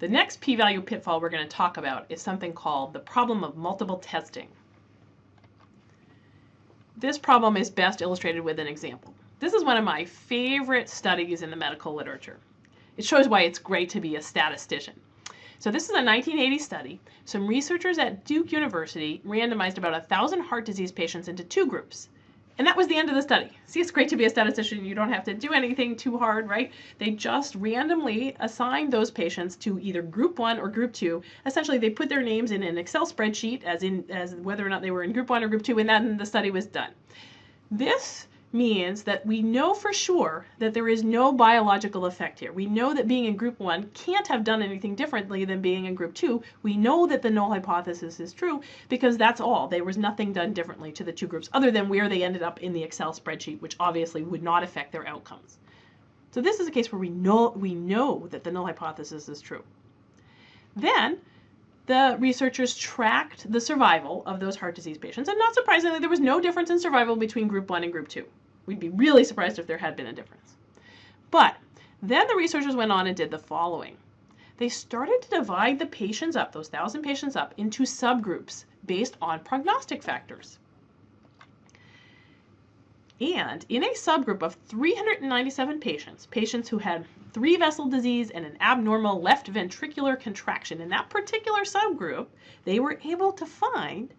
The next p-value pitfall we're going to talk about is something called the problem of multiple testing. This problem is best illustrated with an example. This is one of my favorite studies in the medical literature. It shows why it's great to be a statistician. So this is a 1980 study. Some researchers at Duke University randomized about 1,000 heart disease patients into two groups. And that was the end of the study. See, it's great to be a statistician. You don't have to do anything too hard, right? They just randomly assigned those patients to either group one or group two. Essentially, they put their names in an Excel spreadsheet as in as whether or not they were in group one or group two, and then the study was done. This means that we know for sure that there is no biological effect here. We know that being in group one can't have done anything differently than being in group two. We know that the null hypothesis is true because that's all. There was nothing done differently to the two groups other than where they ended up in the Excel spreadsheet, which obviously would not affect their outcomes. So this is a case where we know, we know that the null hypothesis is true. Then the researchers tracked the survival of those heart disease patients, and not surprisingly, there was no difference in survival between group one and group two. We'd be really surprised if there had been a difference. But then the researchers went on and did the following. They started to divide the patients up, those thousand patients up, into subgroups based on prognostic factors. And in a subgroup of 397 patients, patients who had three vessel disease and an abnormal left ventricular contraction, in that particular subgroup, they were able to find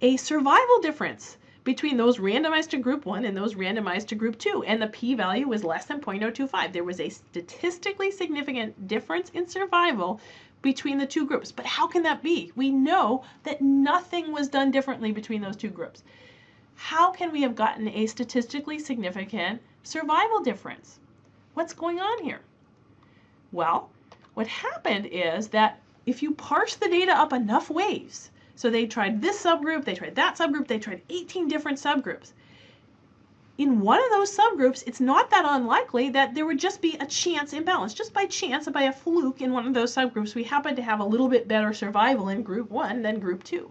a survival difference between those randomized to group 1 and those randomized to group 2, and the p-value was less than 0.025. There was a statistically significant difference in survival between the two groups. But how can that be? We know that nothing was done differently between those two groups. How can we have gotten a statistically significant survival difference? What's going on here? Well, what happened is that if you parse the data up enough ways, so they tried this subgroup, they tried that subgroup, they tried 18 different subgroups. In one of those subgroups, it's not that unlikely that there would just be a chance imbalance. Just by chance, by a fluke in one of those subgroups, we happen to have a little bit better survival in group one than group two.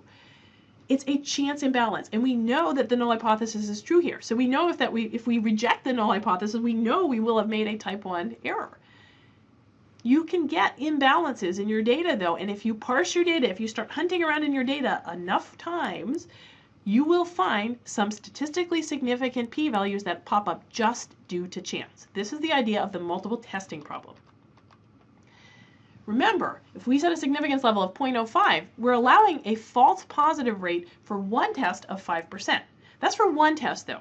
It's a chance imbalance, and we know that the null hypothesis is true here. So we know if that we if we reject the null hypothesis, we know we will have made a type 1 error. You can get imbalances in your data though, and if you parse your data, if you start hunting around in your data enough times, you will find some statistically significant p-values that pop up just due to chance. This is the idea of the multiple testing problem. Remember, if we set a significance level of 0.05, we're allowing a false positive rate for one test of 5%. That's for one test though.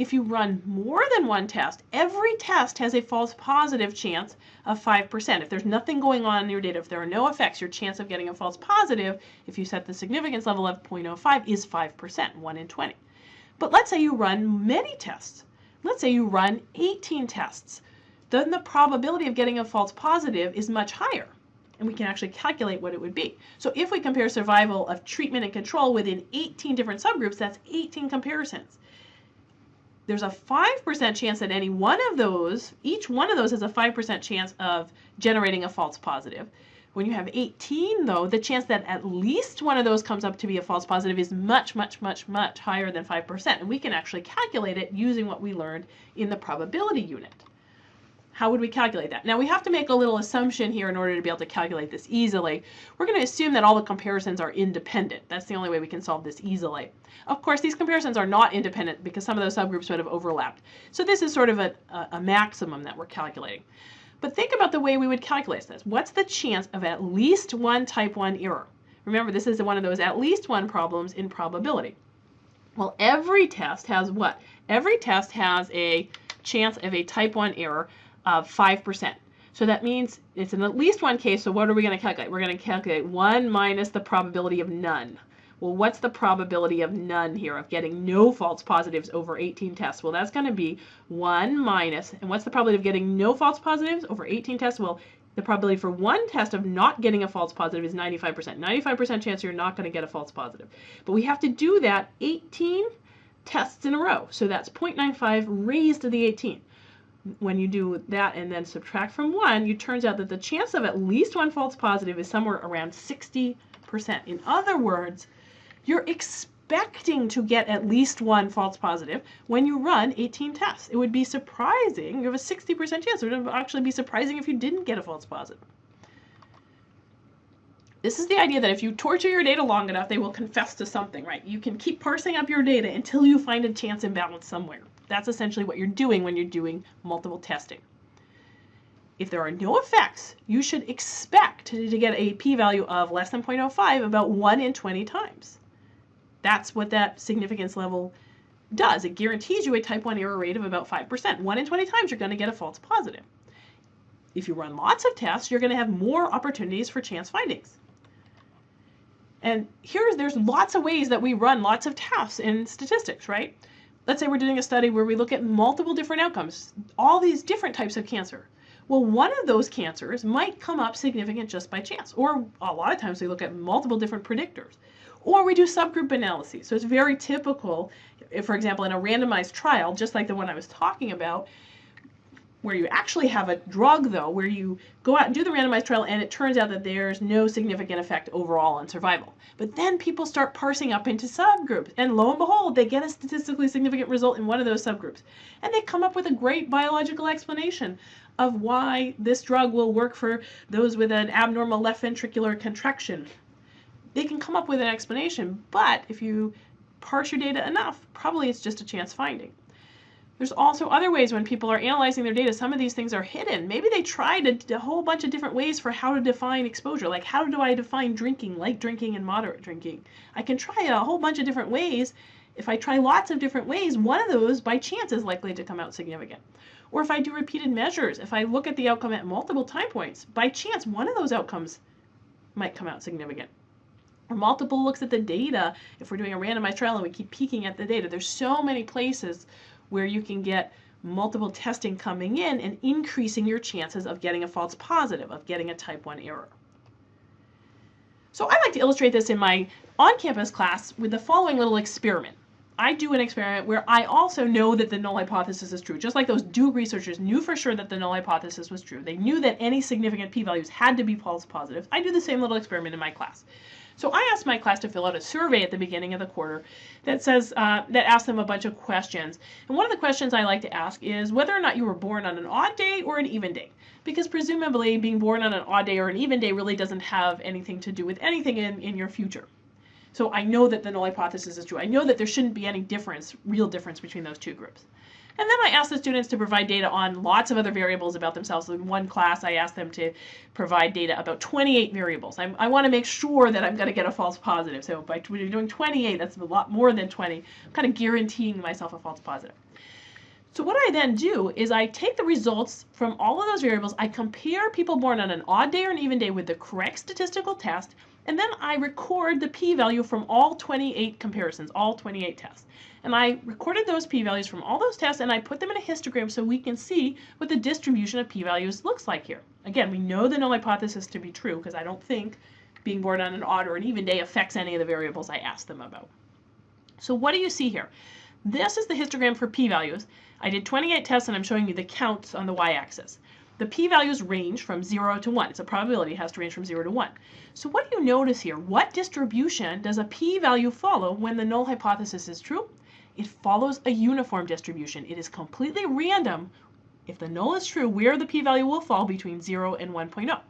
If you run more than one test, every test has a false positive chance of 5%. If there's nothing going on in your data, if there are no effects, your chance of getting a false positive, if you set the significance level of 0.05, is 5%, 1 in 20. But let's say you run many tests. Let's say you run 18 tests. Then the probability of getting a false positive is much higher and we can actually calculate what it would be. So if we compare survival of treatment and control within 18 different subgroups, that's 18 comparisons there's a 5% chance that any one of those, each one of those has a 5% chance of generating a false positive. When you have 18 though, the chance that at least one of those comes up to be a false positive is much, much, much, much higher than 5%. And we can actually calculate it using what we learned in the probability unit. How would we calculate that? Now we have to make a little assumption here in order to be able to calculate this easily. We're going to assume that all the comparisons are independent. That's the only way we can solve this easily. Of course, these comparisons are not independent because some of those subgroups would have overlapped. So this is sort of a, a maximum that we're calculating. But think about the way we would calculate this. What's the chance of at least one type 1 error? Remember, this is one of those at least one problems in probability. Well, every test has what? Every test has a chance of a type 1 error of 5%. So that means it's in at least one case, so what are we going to calculate? We're going to calculate 1 minus the probability of none. Well, what's the probability of none here, of getting no false positives over 18 tests? Well, that's going to be 1 minus, and what's the probability of getting no false positives over 18 tests? Well, the probability for one test of not getting a false positive is 95%. 95% chance you're not going to get a false positive. But we have to do that 18 tests in a row. So that's 0.95 raised to the 18 when you do that and then subtract from 1, it turns out that the chance of at least one false positive is somewhere around 60%. In other words, you're expecting to get at least one false positive when you run 18 tests. It would be surprising, you have a 60% chance. It would actually be surprising if you didn't get a false positive. This is the idea that if you torture your data long enough, they will confess to something, right? You can keep parsing up your data until you find a chance imbalance somewhere. That's essentially what you're doing when you're doing multiple testing. If there are no effects, you should expect to, get a p-value of less than 0.05 about 1 in 20 times. That's what that significance level does. It guarantees you a type 1 error rate of about 5%. 1 in 20 times you're going to get a false positive. If you run lots of tests, you're going to have more opportunities for chance findings. And here's, there's lots of ways that we run lots of tests in statistics, right? Let's say we're doing a study where we look at multiple different outcomes, all these different types of cancer. Well, one of those cancers might come up significant just by chance, or a lot of times we look at multiple different predictors. Or we do subgroup analyses. So it's very typical, if, for example, in a randomized trial, just like the one I was talking about, where you actually have a drug though, where you go out and do the randomized trial and it turns out that there's no significant effect overall on survival. But then people start parsing up into subgroups and lo and behold, they get a statistically significant result in one of those subgroups. And they come up with a great biological explanation of why this drug will work for those with an abnormal left ventricular contraction. They can come up with an explanation, but if you parse your data enough, probably it's just a chance finding. There's also other ways when people are analyzing their data, some of these things are hidden. Maybe they tried a, a, whole bunch of different ways for how to define exposure. Like how do I define drinking, light drinking and moderate drinking? I can try a whole bunch of different ways. If I try lots of different ways, one of those by chance is likely to come out significant. Or if I do repeated measures, if I look at the outcome at multiple time points, by chance one of those outcomes might come out significant or multiple looks at the data. If we're doing a randomized trial and we keep peeking at the data, there's so many places where you can get multiple testing coming in and increasing your chances of getting a false positive, of getting a type 1 error. So I like to illustrate this in my on-campus class with the following little experiment. I do an experiment where I also know that the null hypothesis is true. Just like those Duke researchers knew for sure that the null hypothesis was true. They knew that any significant p-values had to be false positives. I do the same little experiment in my class. So I asked my class to fill out a survey at the beginning of the quarter that says uh, that asks them a bunch of questions. And one of the questions I like to ask is whether or not you were born on an odd day or an even day. Because presumably being born on an odd day or an even day really doesn't have anything to do with anything in, in your future. So I know that the null hypothesis is true. I know that there shouldn't be any difference, real difference between those two groups. And then I asked the students to provide data on lots of other variables about themselves. In one class, I asked them to provide data about 28 variables. I'm, i want to make sure that I'm going to get a false positive. So by doing 28, that's a lot more than 20. I'm kind of guaranteeing myself a false positive. So what I then do is I take the results from all of those variables, I compare people born on an odd day or an even day with the correct statistical test, and then I record the p-value from all 28 comparisons, all 28 tests. And I recorded those p-values from all those tests and I put them in a histogram so we can see what the distribution of p-values looks like here. Again, we know the null hypothesis to be true because I don't think being born on an odd or an even day affects any of the variables I asked them about. So what do you see here? This is the histogram for p-values. I did 28 tests and I'm showing you the counts on the y-axis. The p-values range from 0 to 1. It's a probability, it has to range from 0 to 1. So what do you notice here? What distribution does a p-value follow when the null hypothesis is true? It follows a uniform distribution. It is completely random if the null is true, where the p-value will fall between 0 and 1.0.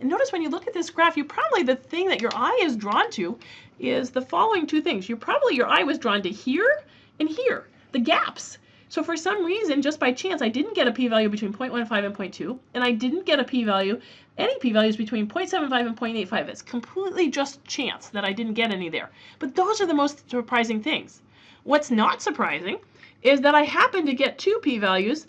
And notice when you look at this graph, you probably, the thing that your eye is drawn to is the following two things. You probably, your eye was drawn to here and here, the gaps. So for some reason, just by chance, I didn't get a p-value between 0.15 and 0.2, and I didn't get a p-value, any p-values between 0.75 and 0.85. It's completely just chance that I didn't get any there. But those are the most surprising things. What's not surprising is that I happen to get two p-values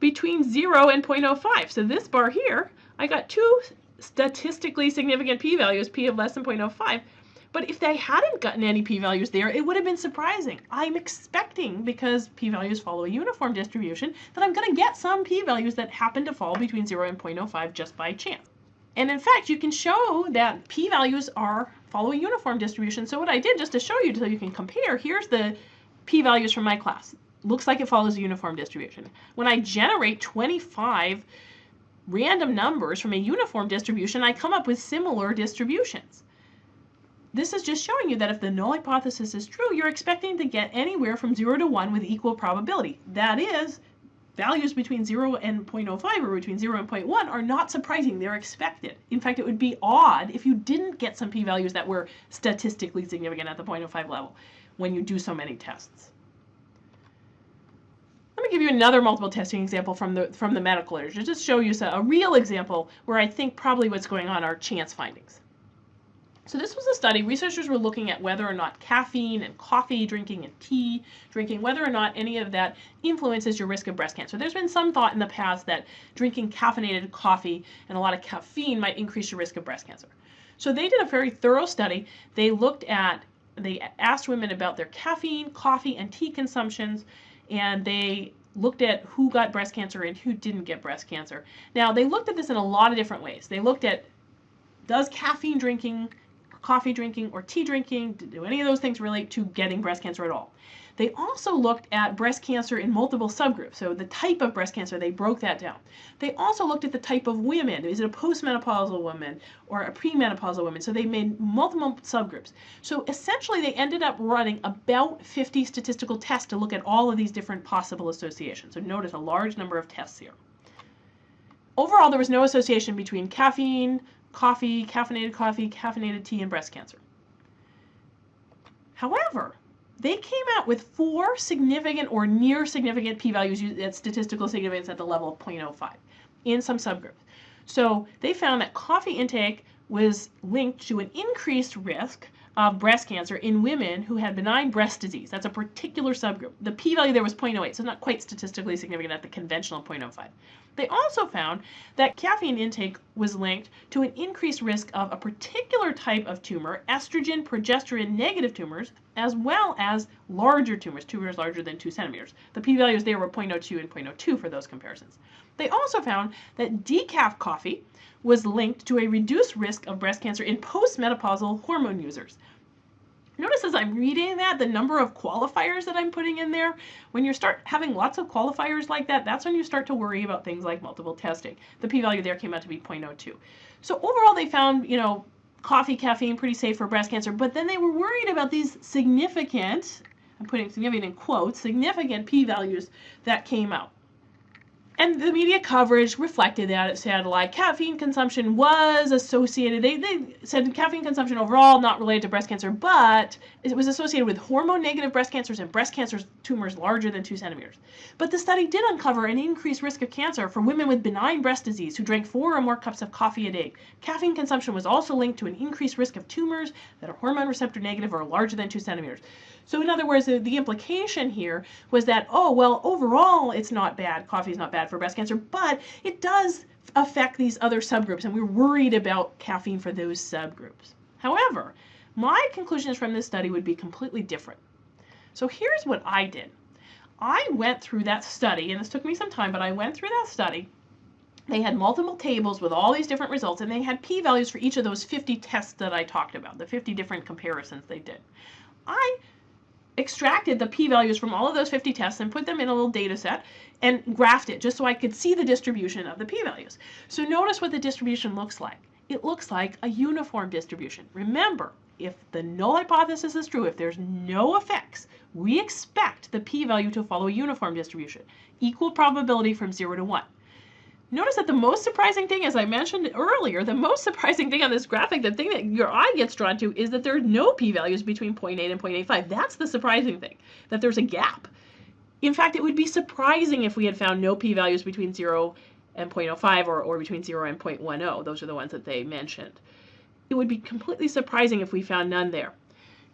between 0 and 0.05. So this bar here, I got two statistically significant p-values, p of less than 0.05, but if they hadn't gotten any p-values there, it would have been surprising. I'm expecting, because p-values follow a uniform distribution, that I'm going to get some p-values that happen to fall between 0 and 0.05 just by chance. And in fact, you can show that p-values are follow a uniform distribution. So what I did, just to show you so you can compare, here's the p-values from my class. Looks like it follows a uniform distribution. When I generate 25 random numbers from a uniform distribution, I come up with similar distributions. This is just showing you that if the null hypothesis is true, you're expecting to get anywhere from 0 to 1 with equal probability. That is, values between 0 and 0.05 or between 0 and 0.1 are not surprising. They're expected. In fact, it would be odd if you didn't get some p-values that were statistically significant at the 0.05 level when you do so many tests. Let me give you another multiple testing example from the, from the medical literature, just show you a real example where I think probably what's going on are chance findings. So this was a study, researchers were looking at whether or not caffeine and coffee drinking and tea drinking, whether or not any of that influences your risk of breast cancer. There's been some thought in the past that drinking caffeinated coffee and a lot of caffeine might increase your risk of breast cancer. So they did a very thorough study. They looked at, they asked women about their caffeine, coffee, and tea consumptions, and they looked at who got breast cancer and who didn't get breast cancer. Now, they looked at this in a lot of different ways. They looked at does caffeine drinking coffee drinking or tea drinking, do any of those things relate to getting breast cancer at all? They also looked at breast cancer in multiple subgroups. So the type of breast cancer, they broke that down. They also looked at the type of women. Is it a postmenopausal woman or a premenopausal woman? So they made multiple subgroups. So essentially they ended up running about 50 statistical tests to look at all of these different possible associations. So notice a large number of tests here. Overall, there was no association between caffeine, coffee, caffeinated coffee, caffeinated tea, and breast cancer. However, they came out with four significant or near significant p-values at statistical significance at the level of 0.05 in some subgroups. So they found that coffee intake was linked to an increased risk of breast cancer in women who had benign breast disease. That's a particular subgroup. The p-value there was 0.08, so not quite statistically significant at the conventional 0.05. They also found that caffeine intake was linked to an increased risk of a particular type of tumor, estrogen progesterone negative tumors, as well as larger tumors, tumors larger than 2 centimeters. The p-values there were 0.02 and 0.02 for those comparisons. They also found that decaf coffee was linked to a reduced risk of breast cancer in postmenopausal hormone users. Notice as I'm reading that, the number of qualifiers that I'm putting in there, when you start having lots of qualifiers like that, that's when you start to worry about things like multiple testing. The p-value there came out to be 0.02. So overall, they found, you know, coffee, caffeine pretty safe for breast cancer, but then they were worried about these significant, I'm putting significant in quotes, significant p-values that came out. And the media coverage reflected that. It said like caffeine consumption was associated, they, they said caffeine consumption overall not related to breast cancer, but it was associated with hormone negative breast cancers and breast cancer tumors larger than two centimeters. But the study did uncover an increased risk of cancer for women with benign breast disease who drank four or more cups of coffee a day. Caffeine consumption was also linked to an increased risk of tumors that are hormone receptor negative or larger than two centimeters. So in other words, the, the implication here was that, oh, well, overall, it's not bad. Coffee is not bad for breast cancer, but it does affect these other subgroups, and we're worried about caffeine for those subgroups. However, my conclusions from this study would be completely different. So here's what I did. I went through that study, and this took me some time, but I went through that study. They had multiple tables with all these different results, and they had p-values for each of those 50 tests that I talked about, the 50 different comparisons they did. I extracted the p-values from all of those 50 tests and put them in a little data set and graphed it just so I could see the distribution of the p-values. So notice what the distribution looks like. It looks like a uniform distribution. Remember, if the null hypothesis is true, if there's no effects, we expect the p-value to follow a uniform distribution, equal probability from 0 to 1. Notice that the most surprising thing, as I mentioned earlier, the most surprising thing on this graphic, the thing that your eye gets drawn to is that there are no p-values between 0.8 and 0.85. That's the surprising thing, that there's a gap. In fact, it would be surprising if we had found no p-values between 0 and 0.05 or, or between 0 and 0.10. Those are the ones that they mentioned. It would be completely surprising if we found none there.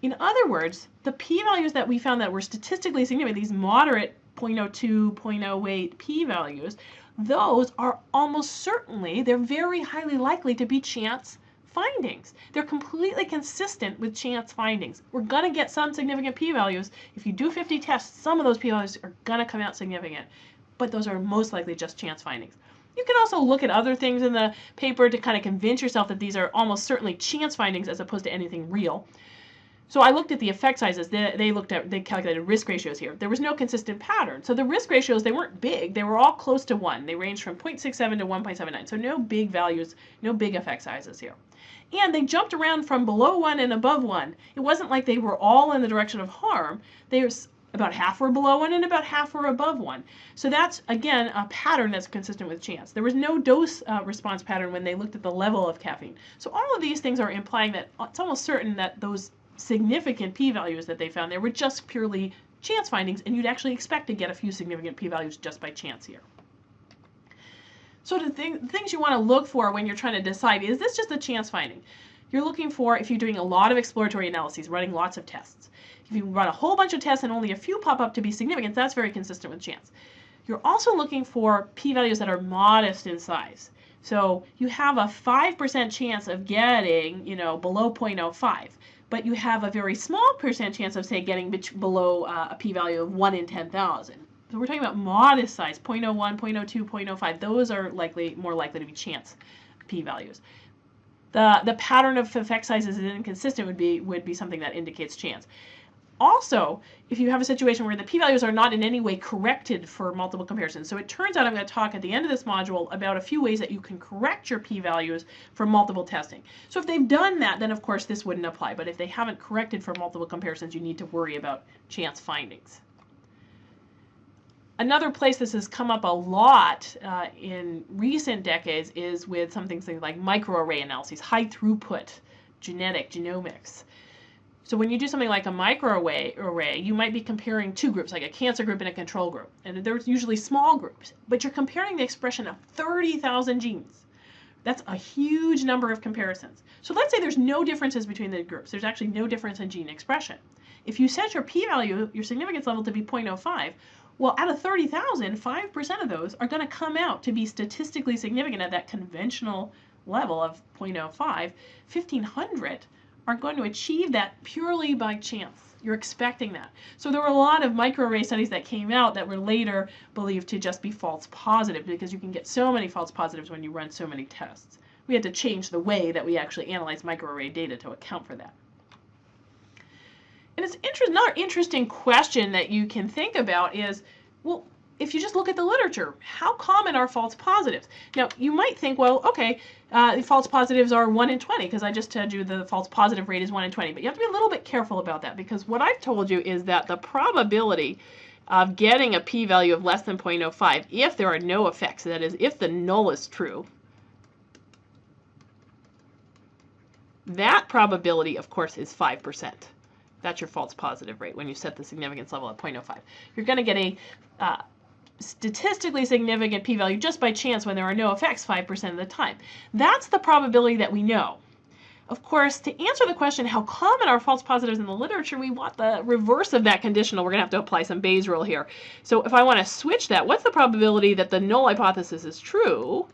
In other words, the p-values that we found that were statistically significant, these moderate 0.02, 0.08 p-values, those are almost certainly, they're very highly likely to be chance findings. They're completely consistent with chance findings. We're going to get some significant p-values. If you do 50 tests, some of those p-values are going to come out significant, but those are most likely just chance findings. You can also look at other things in the paper to kind of convince yourself that these are almost certainly chance findings as opposed to anything real. So I looked at the effect sizes. They, they looked at, they calculated risk ratios here. There was no consistent pattern. So the risk ratios, they weren't big. They were all close to 1. They ranged from 0.67 to 1.79. So no big values, no big effect sizes here. And they jumped around from below 1 and above 1. It wasn't like they were all in the direction of harm. There's about half were below one and about half were above one. So that's, again, a pattern that's consistent with chance. There was no dose uh, response pattern when they looked at the level of caffeine. So all of these things are implying that it's almost certain that those significant p-values that they found there were just purely chance findings, and you'd actually expect to get a few significant p-values just by chance here. So the thing, things you want to look for when you're trying to decide, is this just a chance finding? You're looking for, if you're doing a lot of exploratory analyses, running lots of tests. If you run a whole bunch of tests and only a few pop up to be significant, that's very consistent with chance. You're also looking for p-values that are modest in size. So you have a 5% chance of getting, you know, below 0.05, but you have a very small percent chance of, say, getting below uh, a p-value of 1 in 10,000. So we're talking about modest size, 0.01, 0.02, 0.05. Those are likely more likely to be chance p-values. The, the pattern of effect sizes is inconsistent would be, would be something that indicates chance. Also, if you have a situation where the p-values are not in any way corrected for multiple comparisons. So it turns out I'm going to talk at the end of this module about a few ways that you can correct your p-values for multiple testing. So if they've done that, then of course this wouldn't apply. But if they haven't corrected for multiple comparisons, you need to worry about chance findings. Another place this has come up a lot uh, in recent decades is with some things like microarray analyses, high throughput genetic genomics. So when you do something like a microarray array, you might be comparing two groups, like a cancer group and a control group. And there's usually small groups, but you're comparing the expression of 30,000 genes. That's a huge number of comparisons. So let's say there's no differences between the groups. There's actually no difference in gene expression. If you set your p-value, your significance level to be 0.05, well, out of 30,000, 5% of those are going to come out to be statistically significant at that conventional level of 0.05. 1,500 are going to achieve that purely by chance. You're expecting that. So there were a lot of microarray studies that came out that were later believed to just be false positive because you can get so many false positives when you run so many tests. We had to change the way that we actually analyze microarray data to account for that. And it's inter another interesting question that you can think about is, well, if you just look at the literature, how common are false positives? Now, you might think, well, okay, uh, false positives are 1 in 20, because I just told you the false positive rate is 1 in 20. But you have to be a little bit careful about that, because what I've told you is that the probability of getting a p-value of less than 0.05 if there are no effects, that is, if the null is true, that probability, of course, is 5%. That's your false positive rate when you set the significance level at 0.05. You're going to get a uh, statistically significant p-value just by chance when there are no effects 5% of the time. That's the probability that we know. Of course, to answer the question, how common are false positives in the literature, we want the reverse of that conditional. We're going to have to apply some Bayes rule here. So if I want to switch that, what's the probability that the null hypothesis is true?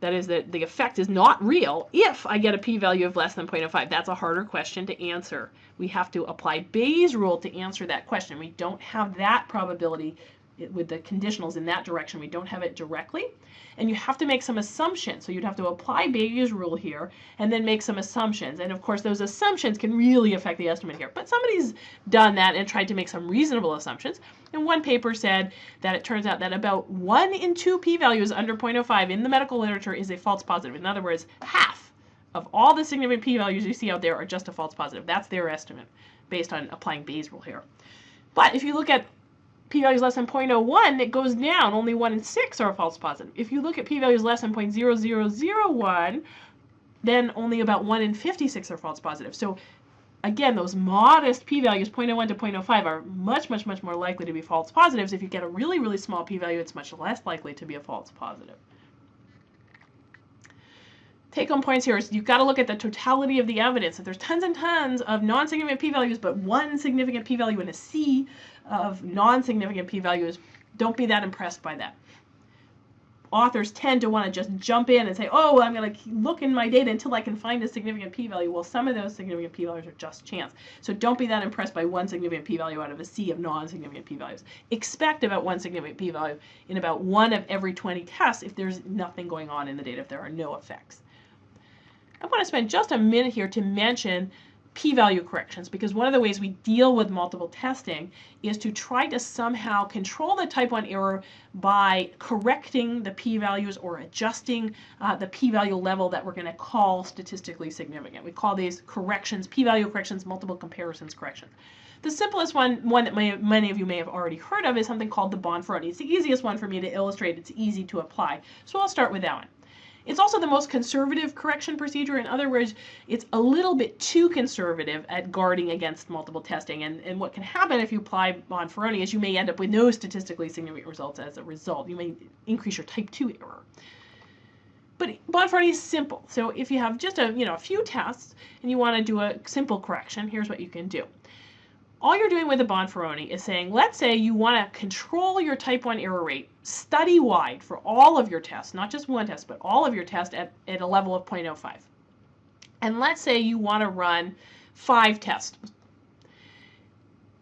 That is that the effect is not real if I get a p-value of less than 0.05. That's a harder question to answer. We have to apply Bayes rule to answer that question. We don't have that probability with the conditionals in that direction. We don't have it directly. And you have to make some assumptions. So you'd have to apply Bayes' rule here and then make some assumptions. And of course, those assumptions can really affect the estimate here. But somebody's done that and tried to make some reasonable assumptions. And one paper said that it turns out that about 1 in 2 p-values under 0.05 in the medical literature is a false positive. In other words, half of all the significant p-values you see out there are just a false positive. That's their estimate based on applying Bayes' rule here. But if you look at p-values less than 0.01, it goes down. Only 1 in 6 are false positive. If you look at p-values less than 0.0001, then only about 1 in 56 are false positive. So again, those modest p-values, 0.01 to 0.05, are much, much, much more likely to be false positives. If you get a really, really small p-value, it's much less likely to be a false positive. Take-home points here is you've got to look at the totality of the evidence. If there's tons and tons of non-significant p-values, but one significant p-value in a sea, of non-significant p-values, don't be that impressed by that. Authors tend to want to just jump in and say, oh, I'm going to look in my data until I can find a significant p-value. Well, some of those significant p-values are just chance. So don't be that impressed by one significant p-value out of a sea of non-significant p-values. Expect about one significant p-value in about one of every 20 tests if there's nothing going on in the data, if there are no effects. I want to spend just a minute here to mention p-value corrections because one of the ways we deal with multiple testing is to try to somehow control the type 1 error by correcting the p-values or adjusting uh, the p-value level that we're going to call statistically significant. We call these corrections, p-value corrections, multiple comparisons corrections. The simplest one, one that may, many of you may have already heard of, is something called the Bonferroni. It's the easiest one for me to illustrate. It's easy to apply. So I'll start with that one. It's also the most conservative correction procedure. In other words, it's a little bit too conservative at guarding against multiple testing. And, and what can happen if you apply Bonferroni is you may end up with no statistically significant results as a result. You may increase your type 2 error. But Bonferroni is simple. So if you have just a, you know, a few tests and you want to do a simple correction, here's what you can do all you're doing with a Bonferroni is saying, let's say you want to control your type 1 error rate study-wide for all of your tests, not just one test, but all of your tests at, at a level of 0.05. And let's say you want to run five tests.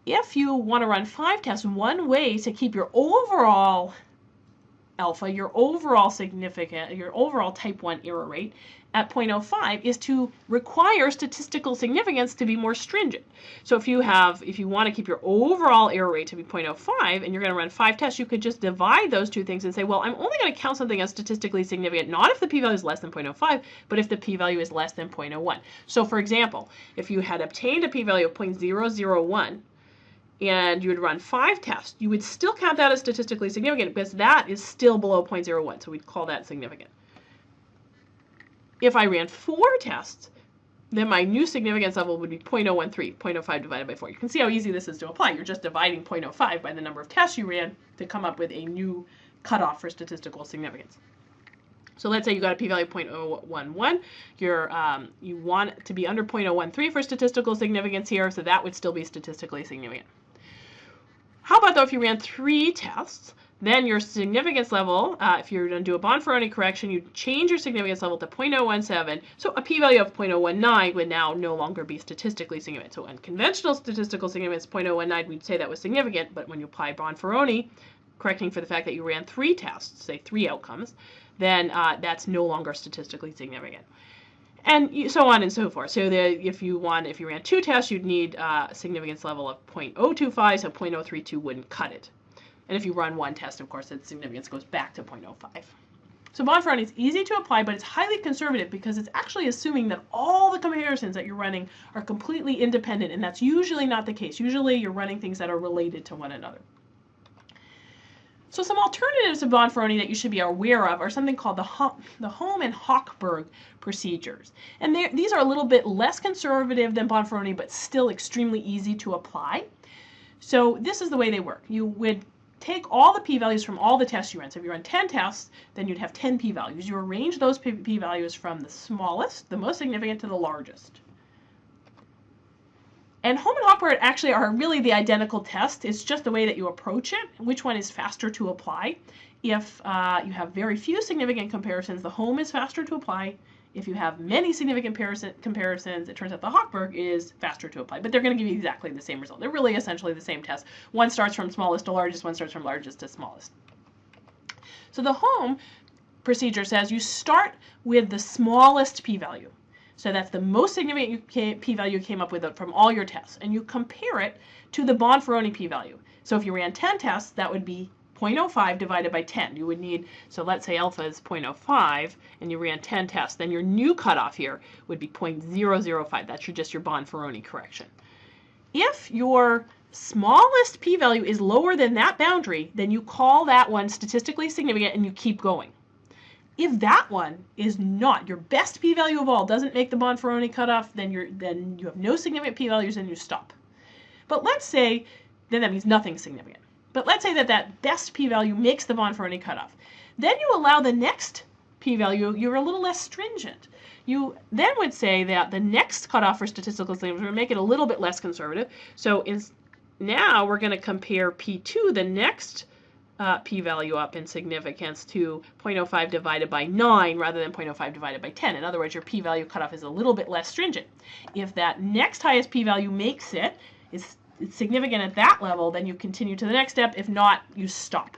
If you want to run five tests, one way to keep your overall alpha, your overall significant, your overall type 1 error rate at 0.05 is to require statistical significance to be more stringent. So if you have, if you want to keep your overall error rate to be 0.05 and you're going to run five tests, you could just divide those two things and say, well, I'm only going to count something as statistically significant, not if the p-value is less than 0.05, but if the p-value is less than 0.01. So for example, if you had obtained a p-value of 0.001, and you would run five tests, you would still count that as statistically significant because that is still below 0.01, so we'd call that significant. If I ran four tests, then my new significance level would be 0.013, 0.05 divided by 4. You can see how easy this is to apply. You're just dividing 0.05 by the number of tests you ran to come up with a new cutoff for statistical significance. So let's say you got a p-value of 0.011. You're, um, you want to be under 0.013 for statistical significance here, so that would still be statistically significant. How about though if you ran three tests? Then your significance level, uh, if you're going to do a Bonferroni correction, you change your significance level to 0.017. So a p-value of 0.019 would now no longer be statistically significant. So in conventional statistical significance, 0.019, we'd say that was significant. But when you apply Bonferroni, correcting for the fact that you ran three tests, say three outcomes, then uh, that's no longer statistically significant. And so on and so forth. So the, if you want, if you ran two tests, you'd need uh, a significance level of 0.025, so 0.032 wouldn't cut it. And if you run one test, of course, its significance goes back to 0.05. So Bonferroni is easy to apply, but it's highly conservative because it's actually assuming that all the comparisons that you're running are completely independent, and that's usually not the case. Usually you're running things that are related to one another. So some alternatives to Bonferroni that you should be aware of are something called the, the Holm and Hochberg procedures. And these are a little bit less conservative than Bonferroni, but still extremely easy to apply. So this is the way they work. You would take all the p-values from all the tests you run. So if you run 10 tests, then you'd have 10 p-values. You arrange those p-values from the smallest, the most significant, to the largest. And Holm and Hochberg actually are really the identical test. It's just the way that you approach it, which one is faster to apply. If uh, you have very few significant comparisons, the Holm is faster to apply. If you have many significant comparisons, it turns out the Hochberg is faster to apply, but they're going to give you exactly the same result. They're really essentially the same test. One starts from smallest to largest, one starts from largest to smallest. So the Holm procedure says you start with the smallest p-value. So that's the most significant p-value you came up with from all your tests, and you compare it to the Bonferroni p-value. So if you ran 10 tests, that would be 0.05 divided by 10. You would need, so let's say alpha is 0.05 and you ran 10 tests, then your new cutoff here would be 0.005. That's your, just your Bonferroni correction. If your smallest p-value is lower than that boundary, then you call that one statistically significant and you keep going. If that one is not your best p-value of all, doesn't make the Bonferroni cutoff, then you're then you have no significant p-values and you stop. But let's say then that means nothing significant. But let's say that that best p-value makes the Bonferroni cutoff. Then you allow the next p-value, you're a little less stringent. You then would say that the next cutoff for statistical significance, would make it a little bit less conservative. So is, now we're going to compare p2, the next uh, p-value up in significance to 0.05 divided by 9 rather than 0.05 divided by 10. In other words, your p-value cutoff is a little bit less stringent. If that next highest p-value makes it, is it's significant at that level, then you continue to the next step. If not, you stop.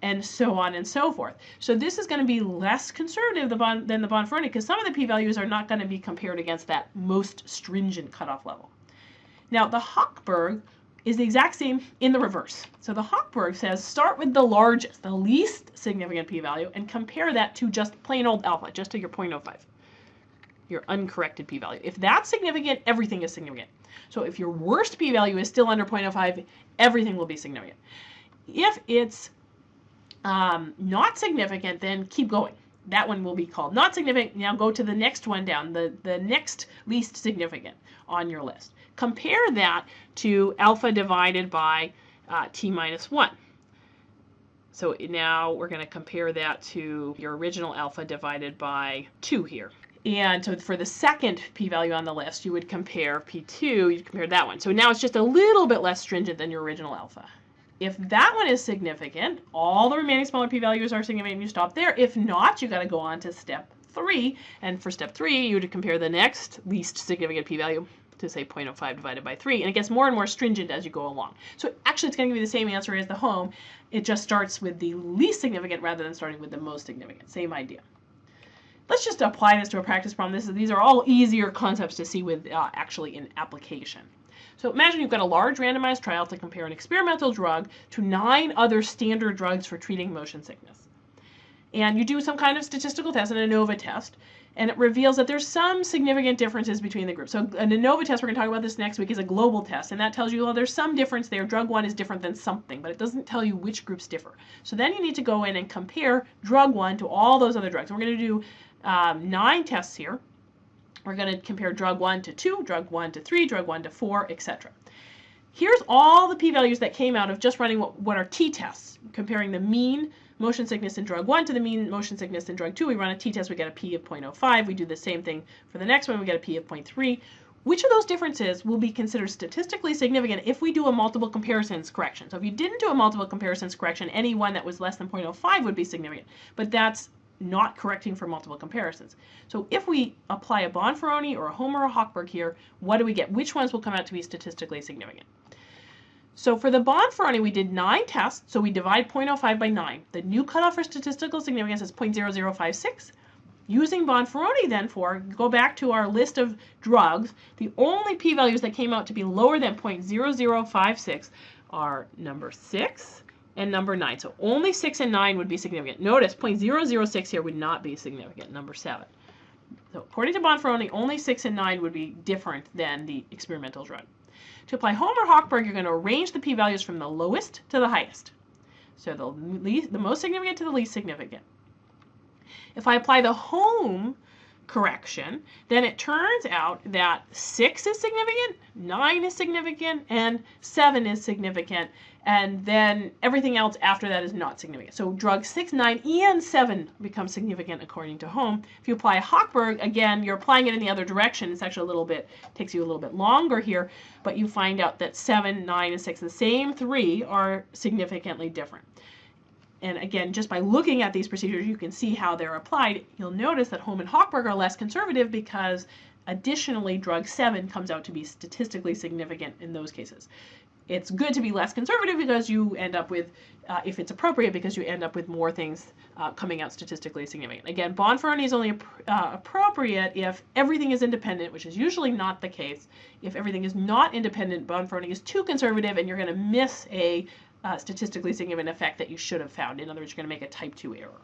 And so on and so forth. So this is going to be less conservative than the Bonferroni because some of the p-values are not going to be compared against that most stringent cutoff level. Now the Hochberg is the exact same in the reverse. So the Hochberg says start with the largest, the least significant p-value, and compare that to just plain old alpha, just to your 0.05. your uncorrected p-value. If that's significant, everything is significant. So if your worst p-value is still under 0.05, everything will be significant. If it's um, not significant, then keep going. That one will be called not significant. Now go to the next one down, the, the next least significant on your list. Compare that to alpha divided by uh, t minus 1. So now we're going to compare that to your original alpha divided by 2 here. And so for the second p-value on the list, you would compare p2, you'd compare that one. So now it's just a little bit less stringent than your original alpha. If that one is significant, all the remaining smaller p-values are significant, and you stop there. If not, you got to go on to step three. And for step three, you would compare the next least significant p-value to say 0.05 divided by 3. And it gets more and more stringent as you go along. So actually, it's going to give you the same answer as the Holm. It just starts with the least significant rather than starting with the most significant. Same idea. Let's just apply this to a practice problem. This is, these are all easier concepts to see with uh, actually in application. So imagine you've got a large randomized trial to compare an experimental drug to nine other standard drugs for treating motion sickness. And you do some kind of statistical test, an ANOVA test, and it reveals that there's some significant differences between the groups. So an ANOVA test, we're going to talk about this next week, is a global test, and that tells you, well, there's some difference there. Drug one is different than something, but it doesn't tell you which groups differ. So then you need to go in and compare drug one to all those other drugs. we're going to do um, nine tests here. We're going to compare drug 1 to 2, drug 1 to 3, drug 1 to 4, etc. Here's all the p-values that came out of just running what, what are t-tests, comparing the mean motion sickness in drug 1 to the mean motion sickness in drug 2. We run a t-test, we get a p of 0.05. We do the same thing for the next one, we get a p of 0.3. Which of those differences will be considered statistically significant if we do a multiple comparisons correction? So if you didn't do a multiple comparisons correction, any one that was less than 0.05 would be significant. But that's not correcting for multiple comparisons. So if we apply a Bonferroni or a Holm or a Hochberg here, what do we get? Which ones will come out to be statistically significant? So for the Bonferroni, we did nine tests, so we divide 0.05 by 9. The new cutoff for statistical significance is 0.0056. Using Bonferroni then for, go back to our list of drugs, the only p-values that came out to be lower than 0.0056 are number 6, and number 9. So only 6 and 9 would be significant. Notice 0.006 here would not be significant, number 7. So according to Bonferroni, only 6 and 9 would be different than the experimental drug. To apply Holm or Hochberg, you're going to arrange the p-values from the lowest to the highest. So the, least, the most significant to the least significant. If I apply the Holm correction, then it turns out that 6 is significant, 9 is significant, and 7 is significant, and then everything else after that is not significant. So drugs 6, 9, and 7 become significant according to Holm. If you apply Hochberg, again, you're applying it in the other direction. It's actually a little bit, takes you a little bit longer here, but you find out that 7, 9, and 6, the same three, are significantly different. And again, just by looking at these procedures, you can see how they're applied. You'll notice that Holm and Hochberg are less conservative because additionally, drug 7 comes out to be statistically significant in those cases. It's good to be less conservative because you end up with, uh, if it's appropriate, because you end up with more things uh, coming out statistically significant. Again, Bonferroni is only uh, appropriate if everything is independent, which is usually not the case. If everything is not independent, Bonferroni is too conservative and you're going to miss a uh, statistically significant effect that you should have found. In other words, you're going to make a type 2 error.